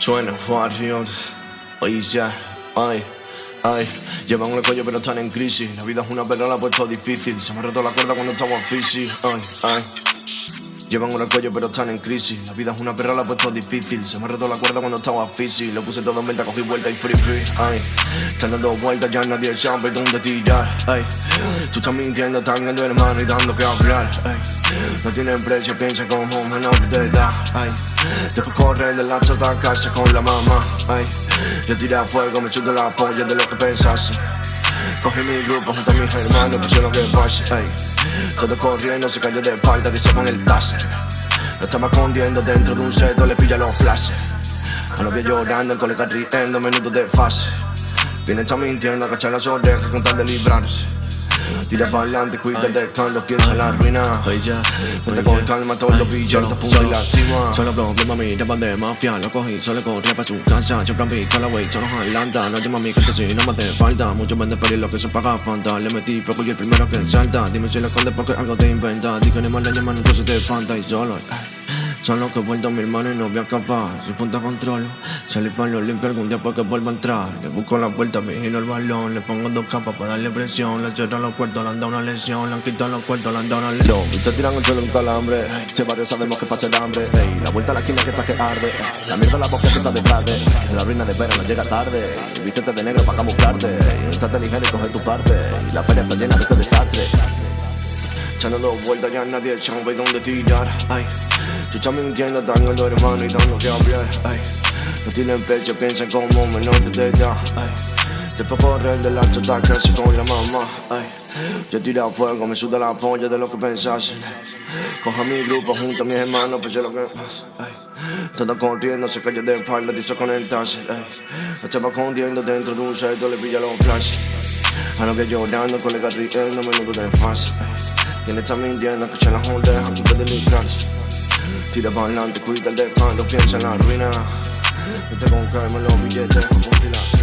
Suena Warrior, oye ya, ay, ay. Llevan un cuello pero están en crisis. La vida es una perra, la ha puesto difícil. Se me ha roto la cuerda cuando estaba físico, ay, ay Llevan un cuello pero están en crisis. La vida es una perra, la ha puesto difícil. Se me roto la cuerda cuando estaba físico Lo puse todo en venta, cogí vuelta y free Ay, están dando vueltas, ya nadie sabe dónde tirar. Ay, tú estás mintiendo, están ganando hermano y dando que hablar. Ay, no tienen precio, piensa como menor de edad. Ay, después corren de la chota a casa con la mamá. Ay, yo tiré a fuego, me chuto la polla de lo que pensase. Cogí mi grupo junto a mis hermanos, pues lo que pase. Ay, todo corriendo, se cayó de espalda, dice con el taser lo estaba escondiendo dentro de un seto, le pilla los flashes. A novia llorando, el colega riendo, minutos de fase. Viene está mintiendo, agachar las orejas con tal de librarse. Tira para adelante, cuídate cuando piensa en la ruina. Ponte con calma, todos los billetes, punto y lastima. Solo problema, mi rapan de mafia. Lo cogí, solo corría para su casa. Yo plan la wey, solo Atlanta. No llama a mi gente si no me hace falta. Muchos venden feliz lo que se paga falta. Le metí fuego y el primero que salta. Dime si lo escondes porque algo te inventa. Dije ni mal le llaman, entonces te falta y solo. Son los que vuelto a mi hermano y no voy a escapar. Sin punta control, salir para lo limpio algún día porque vuelva a entrar. Le busco la puerta, vigilo el balón. Le pongo dos capas para darle presión. Le cierran los cuartos, le han dado una lesión. Le han quitado los cuartos, le han dado una lesión. Se tiran el suelo un calambre. Che barrio sabemos que pasa el hambre. la vuelta a la esquina que está que arde. La mierda la boca que está detrás de. La ruina de vera no llega tarde. Vístete de negro para camuflarte. Estate ligero y coge tu parte. Y la feria está llena de este desastre. Echando dos vueltas ya nadie sabe dónde tirar. Ay, tú estás mintiendo, están los hermano y dando que hablar Ay, no tienen pecho, piensan como menor de edad. Ay, después corren de la chota casi con la mamá. Ay, yo tiro a fuego, me suda la polla de lo que pensasen Coja mi grupo junto a mis hermanos, pues lo que pasa. Ay, todo corriendo, se cayó de espalda, dice con el taser. Ay, la estaba escondiendo dentro de un seto, le pilla los flashes. A novia llorando, colega riendo, menudo de fase quien está mintiendo, escucha las ondas antes de librarse. Tira para adelante, cuida el descanso, piensa en la ruina. Vete con calma los billetes, apuntilas.